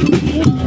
Yeah.